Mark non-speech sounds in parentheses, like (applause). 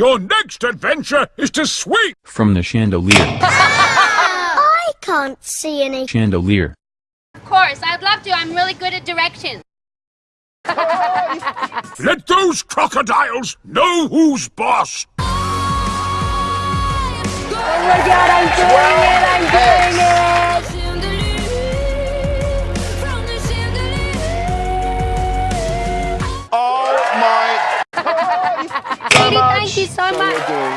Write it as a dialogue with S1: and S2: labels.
S1: Your next adventure is to swing!
S2: From the chandelier. (laughs)
S3: I can't see any.
S2: Chandelier.
S4: Of course, I'd love to. I'm really good at directions. (laughs)
S1: Let those crocodiles know who's boss!
S5: Oh my god, I'm doing Ele tá.